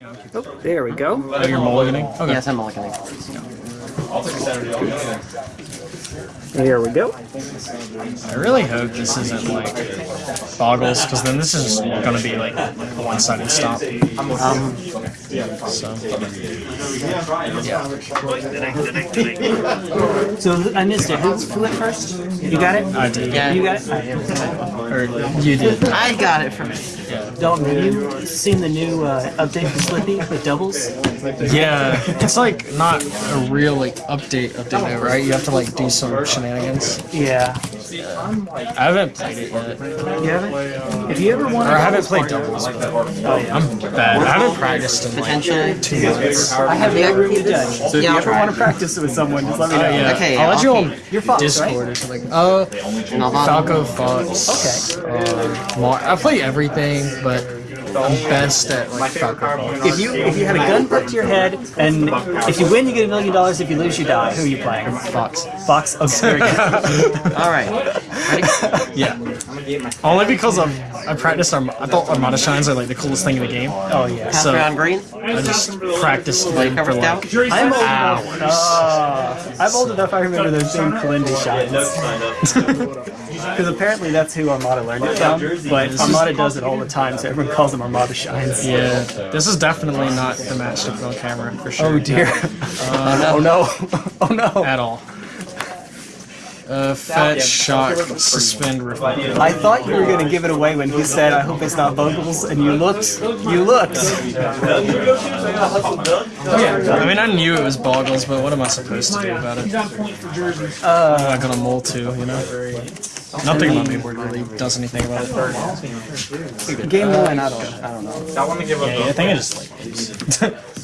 Oh, there we go. Oh, you're mulliganing? Okay. Yes, I'm mulliganing. There we go. I really hope this isn't like Bogles, because then this is gonna be like a one-sided stop. Um, So So I missed it. Who, who went first? You got it? I did. Yeah. You got it? Or you did. I got it first. Dalton, have you seen the new uh, update for Slippi with doubles? Yeah, it's like not a real like update update though, right? You have to like do some shenanigans. Yeah. I haven't played it yet, You haven't? If you ever want or I haven't played doubles. But I'm bad. I haven't practiced in like Potentially. two months. I have no room to judge. So if you ever want to practice with someone, just let me know. Uh, yeah. Okay, I'll let I'll you on You're Fox, Discord right? or something. Uh, Nalvana. Falco Fox. Okay. Uh, Mar- I play everything, but I'm best at like Falco Fox. If you if you had a gun put to your head, and if you win, you get a million dollars. If you lose, you die. Who are you playing? Fox. Fox. Okay, very good. All right. Ready? Yeah. Only because I'm, I practiced Arm- I thought Armada Shines are like the coolest thing in the game. Oh yeah. Pass So- around green. I just practiced Blade them for like. I'm old hours. enough. Uh, I'm old enough. I remember those being Kalindi shines. Because apparently that's who Armada learned it from. But Armada does it all the time, so everyone calls them Armada shines. Yeah, this is definitely not the match to put on camera for sure. Oh dear. oh no. Oh no. At all. Uh, fetch, shock, suspend, revive. I thought you were going to give it away when he said, I hope it's not Bogles, and you looked. You looked. yeah, I mean, I knew it was Bogles, but what am I supposed to do about it? Uh, I'm not gonna mull too, you know? Nothing about mainboard really does anything about it. Game one, I don't, I don't know. Yeah, I think I just like.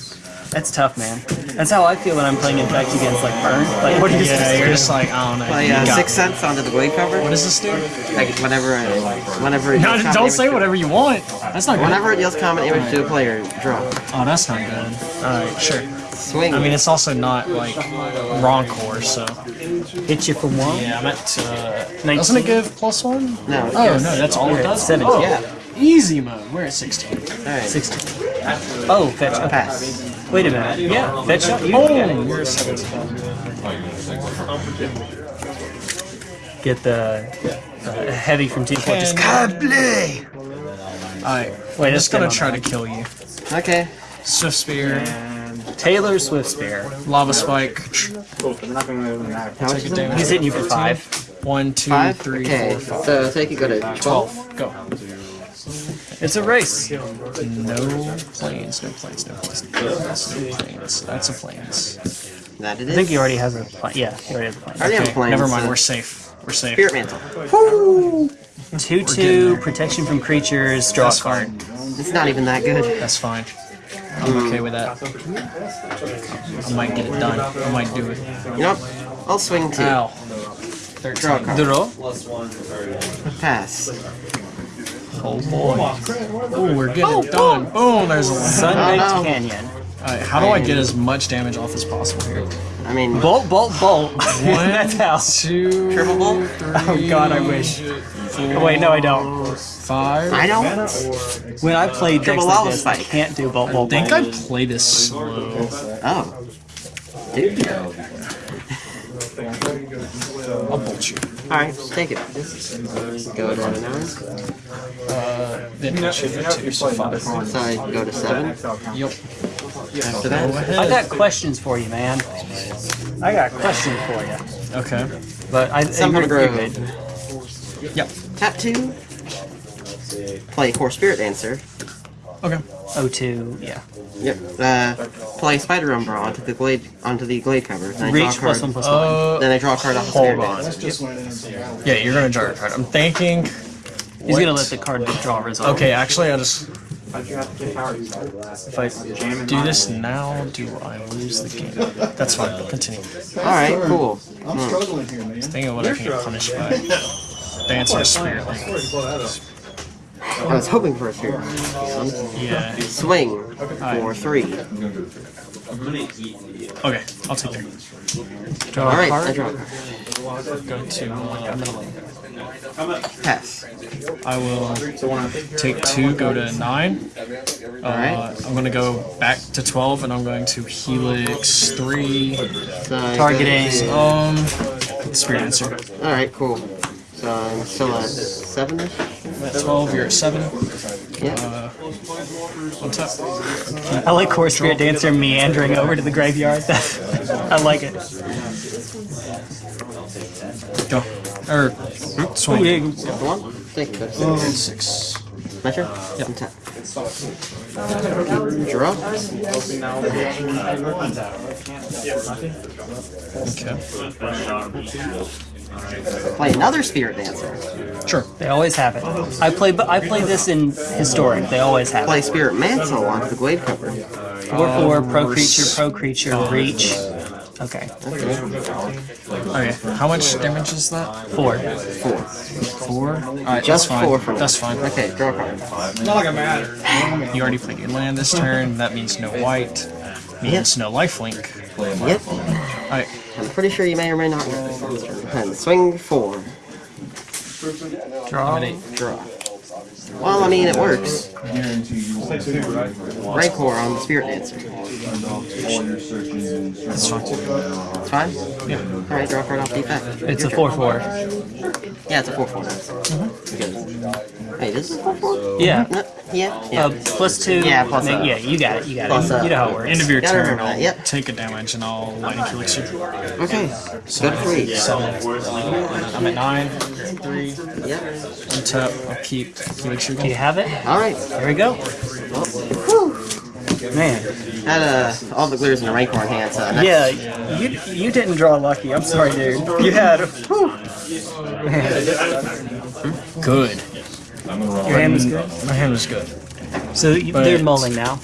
That's tough, man. That's how I feel when I'm playing Infect against like Burn. Like, what are you Yeah, supposed to you're just like, I don't know. Play uh, Sixth Sense onto the Gladecover. What does this do? Like whenever, uh, whenever. It No, deals don't say whatever you want. That's not good. Whenever it deals combat damage to a player, draw. Oh, that's not good. Alright, sure. Swing. I mean, it's also not like Rancor, so. Hit you for one. Yeah, I'm at. Uh, 19. doesn't it give plus one? no. Oh, yes. no, that's all it does? Seven. Oh, Yeah. Easy mode. We're at 16. All right. 16. Oh, fetch. Okay. Pass. Wait a minute. Yeah, fetch shot. You Oh, get it. you're a 17. Get the uh, heavy from Team Fortress. Can- Kable! Alright, Wait, I'm just gonna try that. to kill you. Okay. Swift Spear, Taylor Swift Spear. Lava Spike. How much Take is a it? damage. He's hitting you for five. One, two, Five. three, Okay. four, five. So take it. Go to twelve. Go. It's a race. No plains, no plains, no plains, no plains, no plains. That's a plains. That it I think he already has a plan. Yeah, he already has a plan. I already have a Okay, plan. never mind, so- we're safe. We're safe. Spirit mantle. 2 2, protection from creatures, draw a That's card. fine. It's not even that good. That's fine. I'm okay mm. with that. I might get it done. I might do it. You know. I'll swing two. Ow. Draw a card. Draw. Pass. Oh boy. Ooh, we're getting oh, it done. Oh. Boom, there's a one. Sunbaked Oh, no. Canyon. Alright, how do I get as much damage off as possible here? I mean, Bolt, bolt, bolt. One, That's how. two, Triple bolt? three, Oh god, I wish. four, Wait, no, I don't. five. I don't. When I play decks Triple like lava this, I can't do bolt, bolt, I think bolt. I play this slow. Oh. Dude. I'll bolt you. Alright, take it. Go to nine. Uh, then hit you for two, so five. So I go to seven. Yep. After that, I got questions for you, man. I got questions for you. Okay. But I, Summer you're, Grove. you're good. Yep. tap two. Play Kor Spirit Dancer. Okay. O2, yeah. Yep. Uh, play Spider Umbra onto the glade onto the Gladecover. Then I draw a Reach card. plus one plus one. Uh, Then I draw a card off the hold on. Dancer. Yeah, you're gonna draw a card. I'm thinking. He's gonna let the card draw resolve. Okay, actually, I just. If I do this now, do I lose the game? That's fine. Continue. Alright, cool. I'm struggling here, man. Think of what I can get punished by. Dancer Spirit Link. I was hoping for a Spirit. Yeah. Swing for three. Okay, I'll take three. Draw a Alright, card. I draw a card. Go to like a middle lane. Pass. I will take two, go to nine. Uh, Alright. I'm gonna go back to 12, and I'm going to Helix 3. So Targeting. Um, Spirit Answer. Alright, cool. So I'm still at seven ish? At 12, you're at 7. Yeah. Uh, on top. I like Kor Spirit Dancer meandering over to the graveyard. I like it. Go. Or, swing. One? Think that's Oh, six. Measure? Yep. Untap. Draw. Okay. Play another Spirit Dancer. Sure. They always have it. I play, I play this in historic. They always have Play it. Spirit Mantle onto the Gladecover. Four four pro creature pro creature reach. Okay, Okay. How much damage is that? four. Four. Four? Alright, Just that's fine. four for me. That's fine. Okay, draw a card. You already played your land this turn. That means no white. Means no lifelink. Yep. Alright. I'm pretty sure you may or may not. And swing four. Draw. Draw. Well, I mean, it works. Rancor on the Spirit Dancer. That's fine. It's fine? Yeah. Alright, draw a card off the effect. It's a four four. Yeah, it's a 4 4. Mm-hmm. Wait, is 4 4? Yeah. Yeah, yeah. Uh, plus two. Yeah, plus make- Yeah, you got it. You got plus it. a- You know how it works. End of your turn, I'll yep. take a damage and I'll lightning helix you. okay, go to 3. I'm at nine. Three. Yep. Untap. I'll keep helix you. Do you have it? Alright. There we go. Man. Had uh, All That Glitters in the Rancor in hand, so next Yeah, you you didn't draw lucky. I'm sorry, dude. You had. whew. Man, Good. Your hand was good. My hand was good. So you, But- they're mulling now.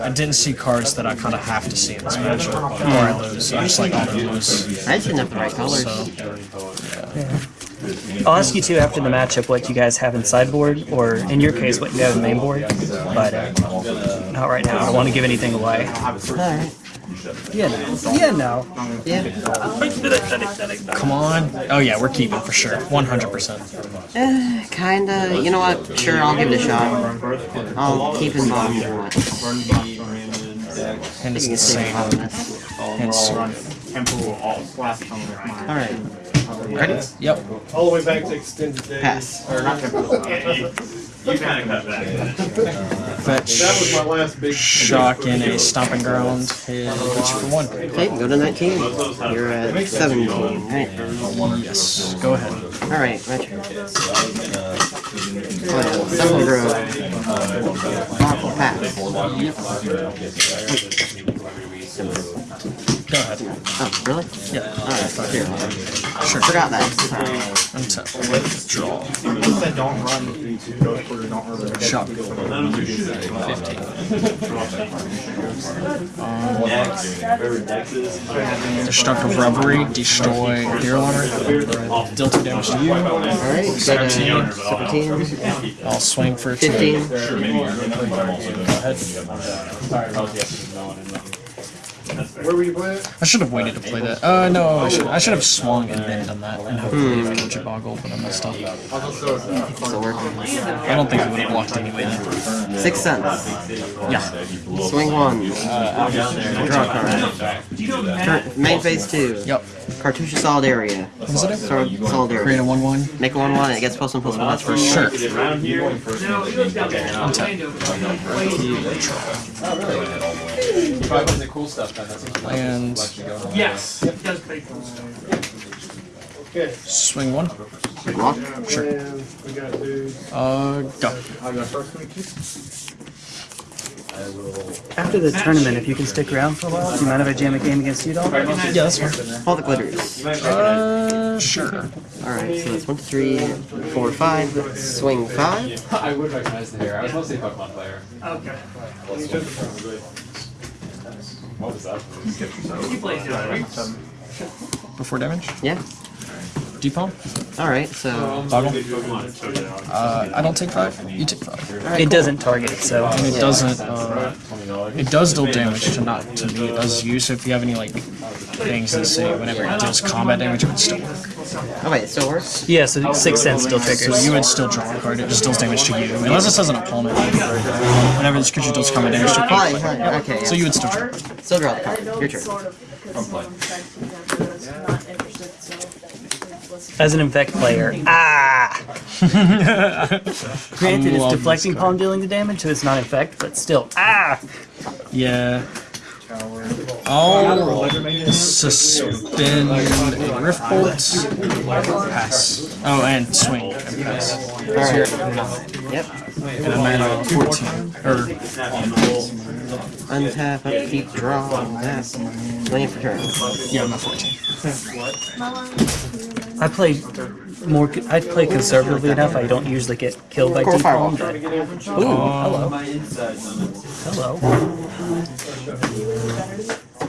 I didn't see cards that I kind of have to see in this matchup. Or I lose. I just like all the lose. I didn't have the right colors. So, I'll ask you too after the matchup what you guys have in sideboard, or in your case, what you have in main board. But uh, not right now. I don't want to give anything away. Alright. Yeah, no. Yeah, no. Yeah. come on. Oh yeah, we're keeping for sure. 100%. Eh, kinda. You know what? Sure, I'll give it a shot. I'll keep in bottom or what. And it's You can stay insane. bottom this. Alright. Ready? Yep. All the way back to extended days. Pass. Or not tempo. You kind of cut that. Fetch. That was my last big Shock in a stomping ground. Hit for one. Okay, go to 19. You're at 17, right? Yes. Go ahead. Alright, retro. Oh yeah, Seven Grove. Aqua Pass. Go ahead. Oh, really? Yeah. Alright, here. Sure. Forgot that. Untap. Draw. said don't run. Go for the don't run. Shock. 15. Destructive Revelry. Destroy Deerwater. Deal 2 damage to you. Alright, 17. 17. I'll swing for 2. 15. Go ahead. Where were you playing? I should have waited to play that. Uh, no, I should, I should have swung and then done that, and hopefully have killed your Bogle, but I messed up. I don't think it would have blocked anyway then. Sixth Sense. Yeah. Swing one. Uh, Draw a card. Turn, main phase two. Yep. Cartouche Solidarity. What is it? Solid, solid Create a 1-1? Make a 1 1 and it gets plus 1 plus 1. That's for Sure. And Yes. Okay. swing one. Block. Sure. And we got dude. Uh, go. After the tournament, if you can stick around for a while, do you mind if I jam a game against you, dog? Yeah, that's fine. All That Glitters. Uh, sure. Alright, so that's 1, 2, 3, 4, 5. Swing 5. I would recognize the hair. I was mostly a Pokemon player. Okay. What was that? You played it, right? Before damage? Yeah. Deep palm? Alright, so. Bogle? Uh, I don't take five. You take five. It doesn't target, so And it doesn't, uh, it does deal damage to not, to me, it does you, so if you have any, like, things that say whenever it deals combat damage, it would still work. Oh wait, it still works? Yeah, so Sixth Sense still triggers. So you would still draw a card, it just deals damage to you. Unless it says an opponent. Whenever this creature does come in damage to Hi, hi, okay. So you would still draw. Still draw the card. know Your turn. sort of because someone said to them that I was not interested, so listen. As an infect player, ah! Granted, it's deflecting palm dealing the damage, so it's not infect, but still, ah! Yeah. I'll suspend Rift Bolt. Pass. Oh, and swing. And pass. Alright. Yep. And I'm at 14. Or, Untap, upkeep, draw, that. Waiting for turn. yeah, I'm at 14. I play more. I play conservatively enough. I don't usually get killed by Core deep palm. Firewall. But, ooh, hello, hello.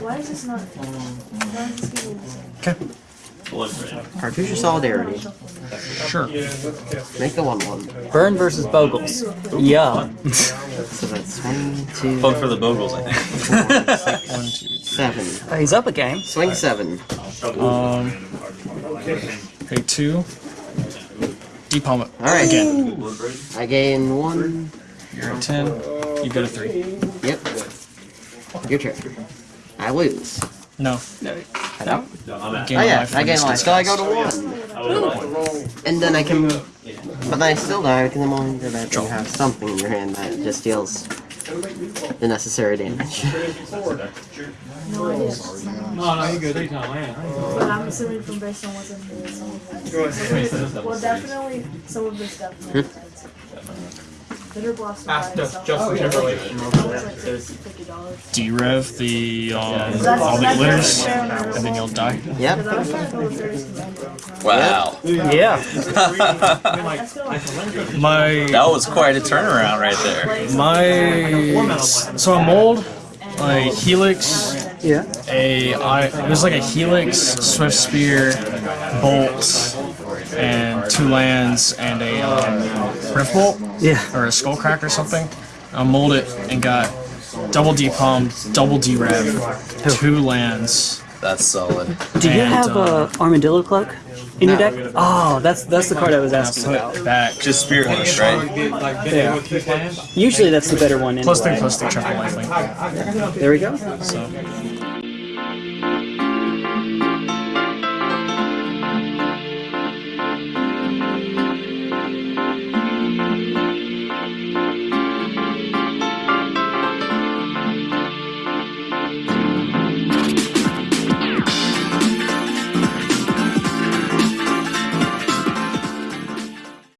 Why is this not? Why is this giving this? Okay. Cartouche of Solidarity. Sure. Make the 1 1. Burn versus Bogles. Yeah. So that's 1, 2, Vote for the Bogles, I think. One, two, 7. He's up a game. Swing 7. Um, pay two. Depalm it. Alright. Again. I gain 1. You're at 10. You go to 3. Yep. Your turn. I lose. No. I don't? Oh yeah, I from gain this life. So I go to 1. And then I can... But then I still die because I'm only that you have something in your hand that just deals the necessary damage. No idea. No, no, you're good. But I'm assuming from based on what's in here, some of it. Well, definitely some of this definitely. Bitter blossom. Ask by Just- itself. Justin Timberlake. Like fifty dollars. Derev the, um, That's- All That Glitters, and then you'll die. Yep. Because I was trying to go with Thursday Commander. Wow. Yeah. I feel like My That was quite a turnaround right there. My so a mold, a helix, Yeah. a I it was like a helix, swift spear, bolt, and two lands and a um, rift bolt Yeah. or a skull crack or something. I mold it and got double D palm, double D rev, two lands. That's solid. Do you And, have um, a armadillo cloak in your deck? Oh, that's that's the card I was asking Put about. back Just Spirit Hunter, right? Yeah. Usually that's the better one. plus three Anyway. plus three triple lifelink. There we go. So